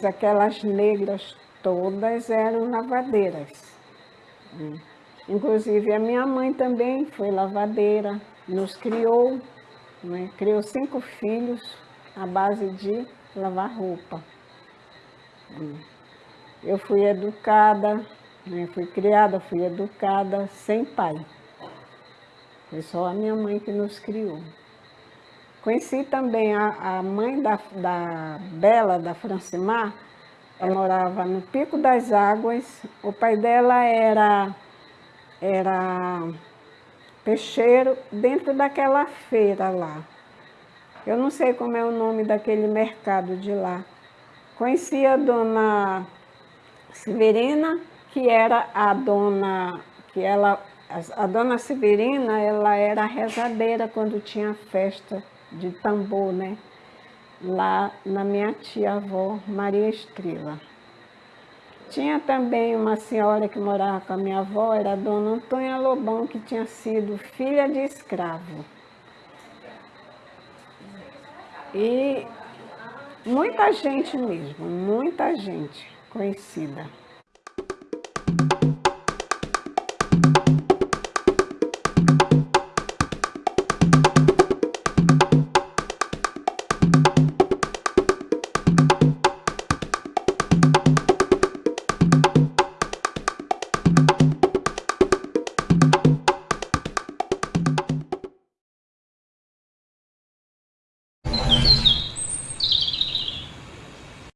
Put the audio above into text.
mas aquelas negras todas eram lavadeiras. Inclusive a minha mãe também foi lavadeira, nos criou, né? criou cinco filhos à base de lavar roupa. Eu fui educada, né? fui criada, fui educada sem pai. Foi só a minha mãe que nos criou. Conheci também a, a mãe da, da Bela, da Francimar, ela morava no Pico das Águas, o pai dela era, era peixeiro dentro daquela feira lá. Eu não sei como é o nome daquele mercado de lá. Conheci a dona Severina, que era a dona, que ela, a dona Severina, ela era rezadeira quando tinha festa de tambor, né? Lá na minha tia-avó, Maria Estrela. Tinha também uma senhora que morava com a minha avó, era a dona Antônia Lobão, que tinha sido filha de escravo. E muita gente mesmo, muita gente conhecida.